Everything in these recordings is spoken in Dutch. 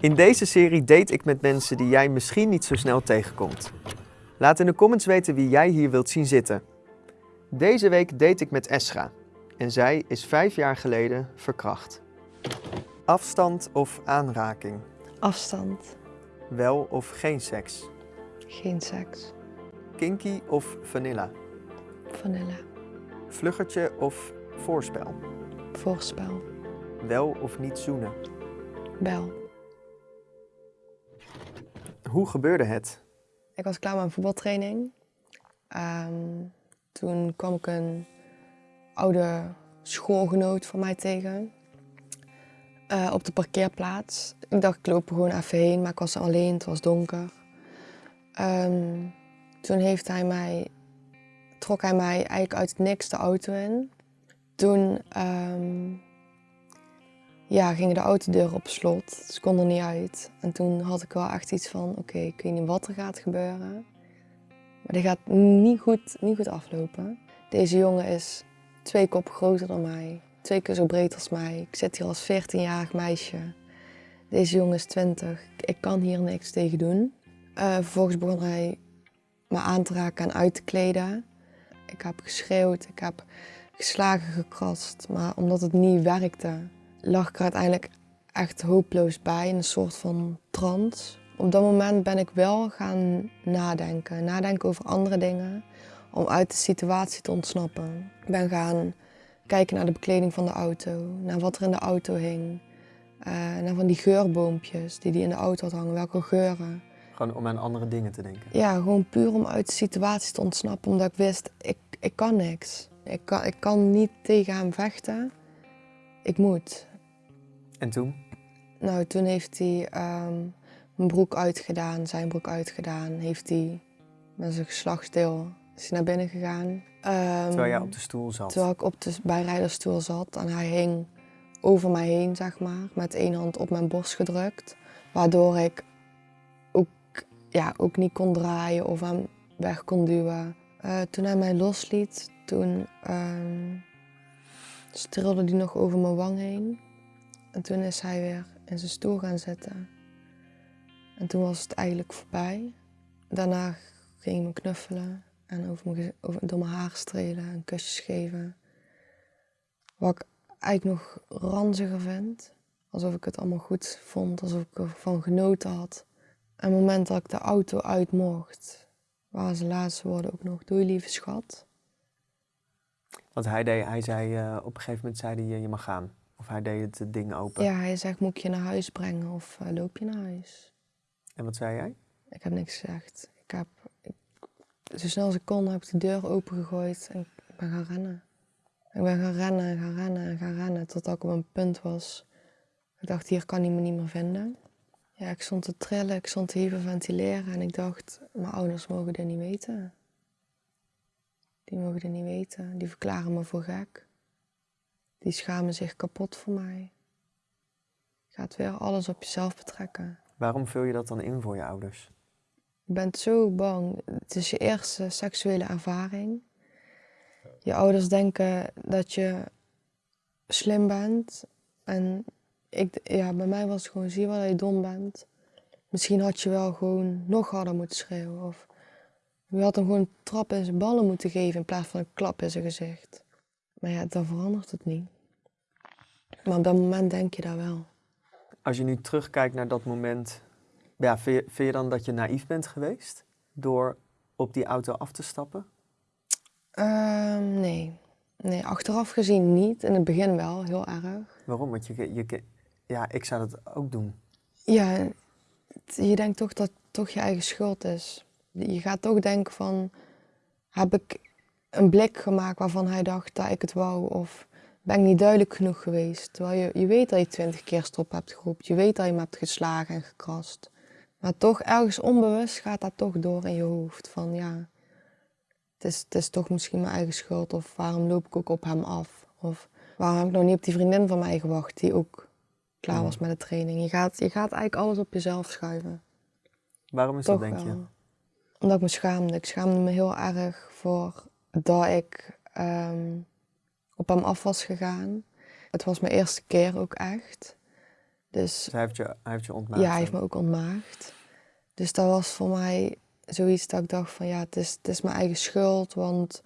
In deze serie date ik met mensen die jij misschien niet zo snel tegenkomt. Laat in de comments weten wie jij hier wilt zien zitten. Deze week date ik met Esra. En zij is vijf jaar geleden verkracht. Afstand of aanraking? Afstand. Wel of geen seks? Geen seks. Kinky of vanilla? Vanille. Vluggertje of voorspel? Voorspel. Wel of niet zoenen? Bel. Hoe gebeurde het? Ik was klaar met mijn voetbaltraining. Ehm, toen kwam ik een oude schoolgenoot van mij tegen. eh, op de parkeerplaats. Ik dacht, ik loop er gewoon even heen, maar ik was alleen, het was donker. Ehm, toen heeft hij mij, trok hij mij eigenlijk uit het niks de auto in. Toen ehm, ja, gingen de autodeuren op slot. Ze kon er niet uit. En toen had ik wel echt iets van, oké, ik weet niet wat er gaat gebeuren. Maar dit gaat niet goed, niet goed aflopen. Deze jongen is twee kop groter dan mij. Twee keer zo breed als mij. Ik zit hier als 14-jarig meisje. Deze jongen is 20. Ik kan hier niks tegen doen. Eh, vervolgens begon hij me aan te raken en uit te kleden. Ik heb geschreeuwd, ik heb geslagen, gekrast. Maar omdat het niet werkte, lag ik er uiteindelijk echt hopeloos bij, in een soort van trance. Op dat moment ben ik wel gaan nadenken. Nadenken over andere dingen, om uit de situatie te ontsnappen. Ik ben gaan kijken naar de bekleding van de auto, naar wat er in de auto hing. eh, naar van die geurboompjes die hij in de auto had hangen, welke geuren. Gewoon om aan andere dingen te denken. Ja, gewoon puur om uit de situatie te ontsnappen, omdat ik wist, ik, ik kan niks. Ik kan, ik kan niet tegen hem vechten. Ik moet. En toen? Nou, toen heeft hij ehm, mijn broek uitgedaan, zijn broek uitgedaan. Heeft hij met zijn geslachtsdeel is naar binnen gegaan. Ehm, Terwijl jij op de stoel zat. terwijl ik op de bijrijderstoel zat en hij hing over mij heen, zeg maar, met één hand op mijn borst gedrukt. Waardoor ik ook, ja, ook niet kon draaien of hem weg kon duwen. Eh, toen hij mij losliet, toen ehm strilde hij nog over mijn wang heen. En toen is hij weer in zijn stoel gaan zitten. En toen was het eigenlijk voorbij. Daarna ging hij me knuffelen en over mijn, over, door mijn haar strelen en kusjes geven. Wat ik eigenlijk nog ranziger vind. Alsof ik het allemaal goed vond, alsof ik ervan genoten had. En het moment dat ik de auto uit mocht, waren zijn laatste woorden ook nog: Doei lieve schat. Want hij, deed, hij zei, eh, op een gegeven moment zei hij, je mag gaan. Of hij deed het ding open. Ja, hij zegt: Moet ik je naar huis brengen of eh, loop je naar huis? En wat zei jij? Ik heb niks gezegd. Ik heb, ik- zo snel als ik kon, heb ik de deur opengegooid en ik ben gaan rennen. Ik ben gaan rennen en gaan rennen en gaan rennen totdat ik op een punt was. Ik dacht, hier kan hij me niet meer vinden. Ja, ik stond te trillen, ik stond te hyperventileren en ik dacht, mijn ouders mogen dit niet weten. Die mogen dit niet weten. Die verklaren me voor gek. Die schamen zich kapot voor mij. Je gaat weer alles op jezelf betrekken. Waarom vul je dat dan in voor je ouders? Je bent zo bang. Het is je eerste seksuele ervaring. Je ouders denken dat je slim bent. En ik, ja, bij mij was het gewoon, zie je wel dat je dom bent. Misschien had je wel gewoon nog harder moeten schreeuwen. Of je had hem gewoon een trap in zijn ballen moeten geven in plaats van een klap in zijn gezicht. Maar ja, dan verandert het niet. Maar op dat moment denk je dat wel. Als je nu terugkijkt naar dat moment, ja, vind, je, vind je dan dat je naïef bent geweest door op die auto af te stappen? Ehm, nee. Nee, achteraf gezien niet. In het begin wel, heel erg. Waarom? Want je, je, ja, ik zou dat ook doen. Ja, je denkt toch dat het toch je eigen schuld is. Je gaat toch denken van, heb ik een blik gemaakt waarvan hij dacht dat ik het wou? Of ben ik niet duidelijk genoeg geweest? Terwijl je, je weet dat je twintig keer stop hebt geroepen. Je weet dat je hem hebt geslagen en gekrast. Maar toch ergens onbewust gaat dat toch door in je hoofd. Van ja, het is, het is toch misschien mijn eigen schuld. Of waarom loop ik ook op hem af? Of waarom heb ik nog niet op die vriendin van mij gewacht die ook klaar was met de training? Je gaat, je gaat eigenlijk alles op jezelf schuiven. Waarom is Toch dat, denk je? Omdat ik me schaamde. Ik schaamde me heel erg voor dat ik ehm, op hem af was gegaan. Het was mijn eerste keer ook echt. Dus Dus hij heeft je, hij heeft je ontmaagd. ja, hij heeft me ook ontmaagd. Dus dat was voor mij zoiets dat ik dacht van ja, het is, het is mijn eigen schuld, want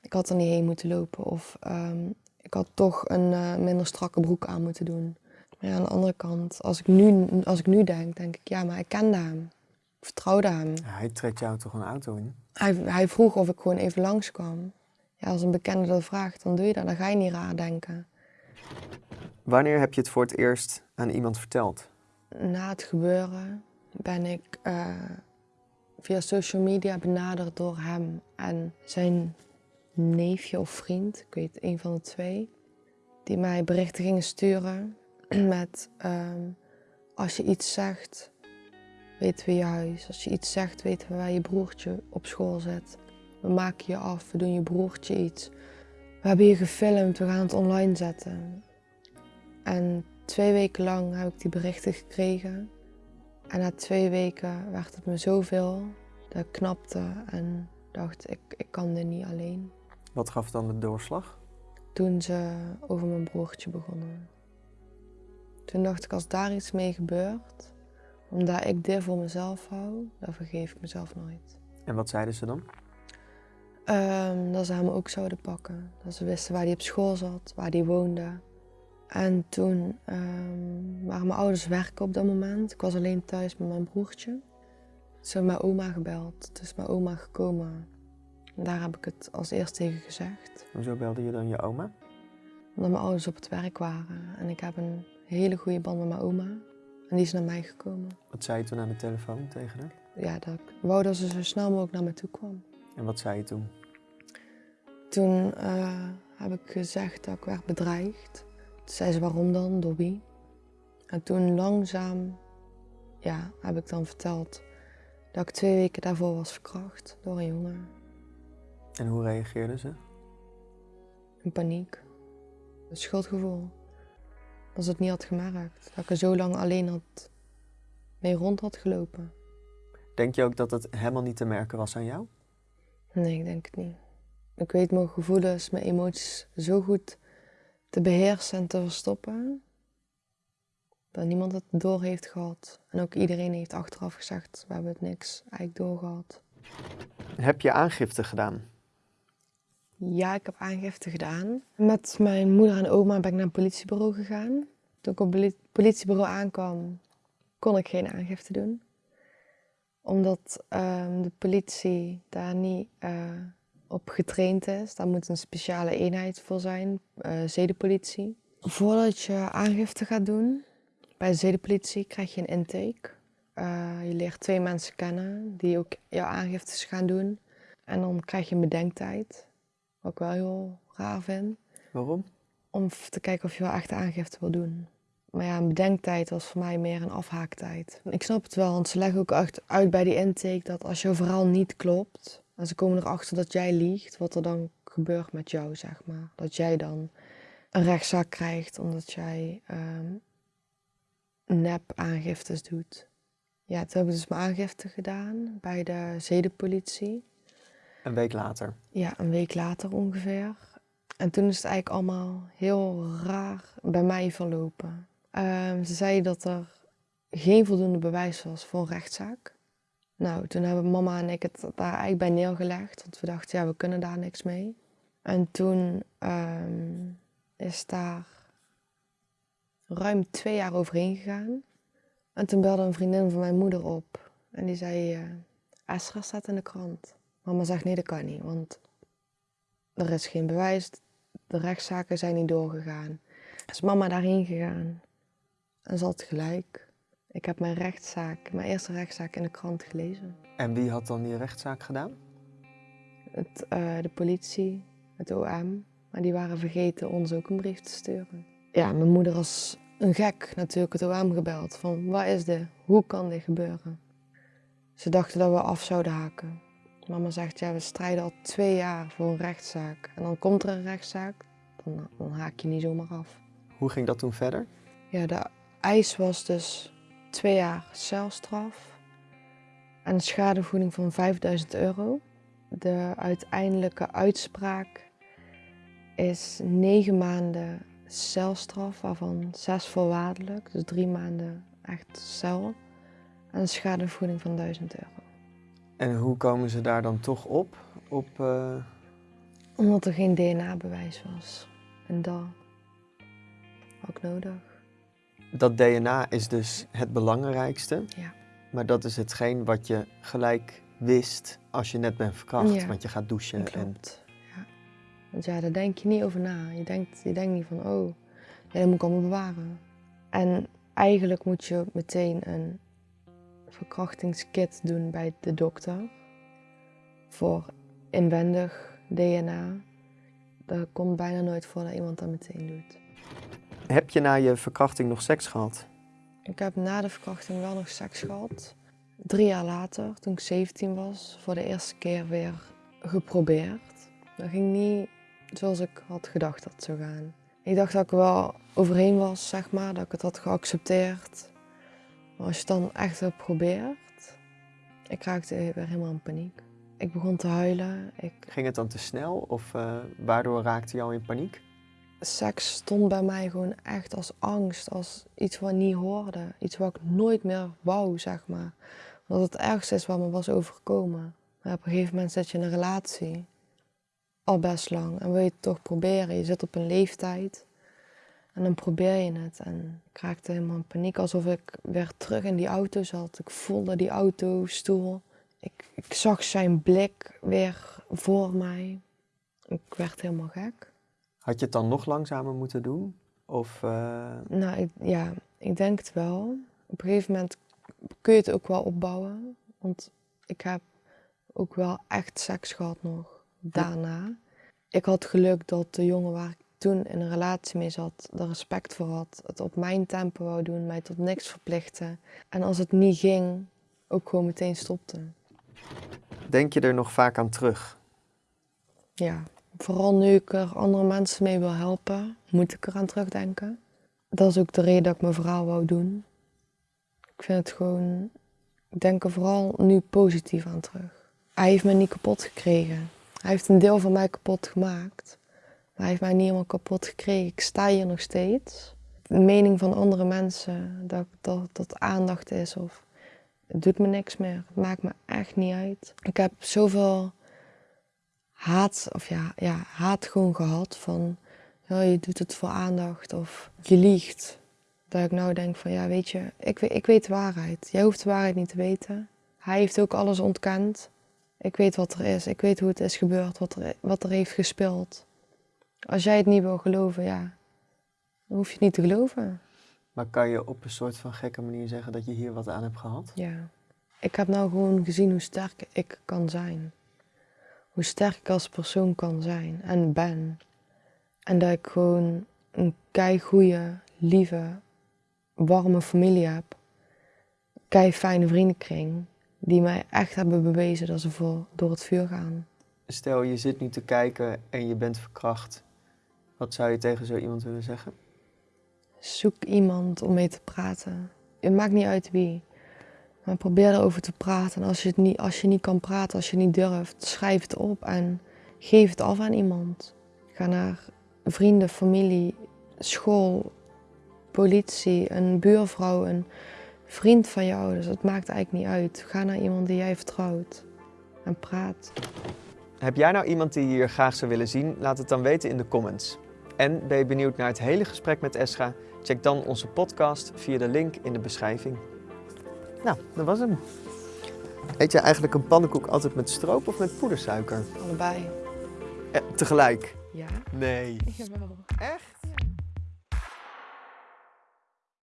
ik had er niet heen moeten lopen. Of ehm, ik had toch een eh, minder strakke broek aan moeten doen. Maar ja, aan de andere kant, als ik, nu, als ik nu denk, denk ik ja, maar ik kende hem. Ik vertrouwde hem. Hij trekt jou toch een auto in? Hij, hij vroeg of ik gewoon even langskwam. Ja, als een bekende dat vraagt, dan doe je dat. Dan ga je niet raar denken. Wanneer heb je het voor het eerst aan iemand verteld? Na het gebeuren ben ik eh, via social media benaderd door hem en zijn neefje of vriend, ik weet een van de twee, die mij berichten gingen sturen met ehm, als je iets zegt, weten we je huis. Als je iets zegt, weten we waar je broertje op school zit. We maken je af, we doen je broertje iets. We hebben je gefilmd, we gaan het online zetten. En twee weken lang heb ik die berichten gekregen. En na twee weken werd het me zoveel dat ik knapte en dacht, ik, ik kan dit niet alleen. Wat gaf dan de doorslag? Toen ze over mijn broertje begonnen. Toen dacht ik, als daar iets mee gebeurt, omdat ik dit voor mezelf hou, dan vergeef ik mezelf nooit. En wat zeiden ze dan? Ehm, dat ze hem ook zouden pakken. Dat ze wisten waar hij op school zat, waar hij woonde. En toen ehm, waren mijn ouders werken op dat moment. Ik was alleen thuis met mijn broertje. Ze hebben mijn oma gebeld. Toen is mijn oma gekomen. En daar heb ik het als eerst tegen gezegd. Hoezo belde je dan je oma? Omdat mijn ouders op het werk waren. En ik heb een hele goede band met mijn oma. En die is naar mij gekomen. Wat zei je toen aan de telefoon tegen haar? Ja, dat ik wou dat ze zo snel mogelijk naar me toe kwam. En wat zei je toen? Toen eh, heb ik gezegd dat ik werd bedreigd. Toen zei ze waarom dan, door wie? En toen langzaam ja, heb ik dan verteld dat ik twee weken daarvoor was verkracht door een jongen. En hoe reageerden ze? In paniek. Een schuldgevoel. Dat ze het niet had gemerkt. Dat ik er zo lang alleen had mee rond had gelopen. Denk je ook dat het helemaal niet te merken was aan jou? Nee, ik denk het niet. Ik weet mijn gevoelens, mijn emoties zo goed te beheersen en te verstoppen. Dat niemand het door heeft gehad. En ook iedereen heeft achteraf gezegd, we hebben het niks eigenlijk doorgehad. Heb je aangifte gedaan? Ja, ik heb aangifte gedaan. Met mijn moeder en oma ben ik naar een politiebureau gegaan. Toen ik op het politiebureau aankwam, kon ik geen aangifte doen. Omdat ehm, de politie daar niet eh, op getraind is. Daar moet een speciale eenheid voor zijn, eh, zedenpolitie. Voordat je aangifte gaat doen, bij de zedenpolitie krijg je een intake. Eh, je leert twee mensen kennen die ook jouw aangiftes gaan doen. En dan krijg je een bedenktijd, wat ik wel heel raar vind Waarom? om te kijken of je wel echt aangifte wil doen. Maar ja, een bedenktijd was voor mij meer een afhaaktijd. Ik snap het wel, want ze leggen ook echt uit bij die intake dat als jouw verhaal niet klopt, en ze komen erachter dat jij liegt, wat er dan gebeurt met jou, zeg maar. Dat jij dan een rechtszaak krijgt omdat jij ehm nep aangiftes doet. Ja, toen heb ik dus mijn aangifte gedaan bij de zedenpolitie. Een week later. Ja, een week later ongeveer. En toen is het eigenlijk allemaal heel raar bij mij verlopen. Ehm, ze zeiden dat er geen voldoende bewijs was voor een rechtszaak. Nou, toen hebben mama en ik het daar eigenlijk bij neergelegd, want we dachten, ja, we kunnen daar niks mee. En toen ehm, is daar ruim twee jaar overheen gegaan. En toen belde een vriendin van mijn moeder op. En die zei, Esra staat in de krant. Mama zegt, nee, dat kan niet, want er is geen bewijs. De rechtszaken zijn niet doorgegaan. Is mama daarheen gegaan. En ze had gelijk. Ik heb mijn rechtszaak, mijn eerste rechtszaak in de krant gelezen. En wie had dan die rechtszaak gedaan? Het, eh, de politie, het OM. Maar die waren vergeten ons ook een brief te sturen. Ja, mijn moeder als een gek natuurlijk het OM gebeld. Van, wat is dit? Hoe kan dit gebeuren? Ze dachten dat we af zouden haken. Mama zegt, ja, we strijden al twee jaar voor een rechtszaak. En dan komt er een rechtszaak, dan, dan haak je niet zomaar af. Hoe ging dat toen verder? Ja, de eis was dus twee jaar celstraf en een schadevergoeding van 5000 euro. De uiteindelijke uitspraak is negen maanden celstraf, waarvan zes voorwaardelijk, dus drie maanden echt cel. En een schadevergoeding van 1000 euro. En hoe komen ze daar dan toch op? op eh, Omdat er geen DNA-bewijs was. En dat ik nodig. Dat DNA is dus het belangrijkste. Ja. Maar dat is hetgeen wat je gelijk wist als je net bent verkracht. Ja. Want je gaat douchen. En. Ja. Want ja, daar denk je niet over na. Je denkt, je denkt niet van, oh, ja, dat moet ik allemaal bewaren. En eigenlijk moet je meteen een verkrachtingskit doen bij de dokter. Voor inwendig DNA. Dat komt bijna nooit voor dat iemand dat meteen doet. Heb je na je verkrachting nog seks gehad? Ik heb na de verkrachting wel nog seks gehad. Drie jaar later, toen ik 17 was, voor de eerste keer weer geprobeerd. Dat ging niet zoals ik had gedacht dat het zou gaan. Ik dacht dat ik er wel overheen was, zeg maar, dat ik het had geaccepteerd. Maar als je het dan echt hebt geprobeerd, ik raakte weer helemaal in paniek. Ik begon te huilen. Ik, Ging het dan te snel of eh, waardoor raakte je al in paniek? Seks stond bij mij gewoon echt als angst, als iets wat niet hoorde. Iets wat ik nooit meer wou, zeg maar. Dat het ergste is wat me was overkomen. Maar op een gegeven moment zit je in een relatie, al best lang, en wil je het toch proberen. Je zit op een leeftijd en dan probeer je het. En ik raakte helemaal in paniek, alsof ik weer terug in die auto zat. Ik voelde die autostoel. Ik, ik zag zijn blik weer voor mij. Ik werd helemaal gek. Had je het dan nog langzamer moeten doen? Of eh, Nou, ik, ja, ik denk het wel. Op een gegeven moment kun je het ook wel opbouwen. Want ik heb ook wel echt seks gehad nog daarna. Ik had geluk dat de jongen waar ik toen in een relatie mee zat, er respect voor had. Het op mijn tempo wou doen, mij tot niks verplichten. En als het niet ging, ook gewoon meteen stopte. denk je er nog vaak aan terug? Ja, vooral nu ik er andere mensen mee wil helpen, moet ik eraan terugdenken. Dat is ook de reden dat ik mijn verhaal wou doen. Ik vind het gewoon, ik denk er vooral nu positief aan terug. Hij heeft me niet kapot gekregen. Hij heeft een deel van mij kapot gemaakt. Maar hij heeft mij niet helemaal kapot gekregen. Ik sta hier nog steeds. De mening van andere mensen, dat, dat, dat aandacht is of het doet me niks meer. Het maakt me echt niet uit. Ik heb zoveel haat, of ja, ja, haat gewoon gehad van ja, je doet het voor aandacht of je liegt. Dat ik nou denk van ja, weet je, ik, weet- ik weet de waarheid. Jij hoeft de waarheid niet te weten. Hij heeft ook alles ontkend. Ik weet wat er is. Ik weet hoe het is gebeurd, wat er, wat er heeft gespeeld. Als jij het niet wil geloven, ja, dan hoef je het niet te geloven. Maar kan je op een soort van gekke manier zeggen dat je hier wat aan hebt gehad? Ja. Ik heb nou gewoon gezien hoe sterk ik kan zijn. Hoe sterk ik als persoon kan zijn en ben. En dat ik gewoon een kei goede, lieve, warme familie heb. Kei fijne vriendenkring. Die mij echt hebben bewezen dat ze voor, door het vuur gaan. Stel je zit nu te kijken en je bent verkracht. Wat zou je tegen zo iemand willen zeggen? Zoek iemand om mee te praten. Het maakt niet uit wie. Probeer erover te praten. En als je, het niet, als je niet kan praten, als je niet durft, schrijf het op en geef het af aan iemand. Ga naar vrienden, familie, school, politie, een buurvrouw, een vriend van je ouders. Het maakt eigenlijk niet uit. Ga naar iemand die jij vertrouwt en praat. Heb jij nou iemand die je hier graag zou willen zien? Laat het dan weten in de comments. En ben je benieuwd naar het hele gesprek met Esra? Check dan onze podcast via de link in de beschrijving. Nou, dat was hem. Eet jij eigenlijk een pannenkoek altijd met stroop of met poedersuiker? Allebei. Eh, tegelijk? Ja? Nee. Jawel. Echt?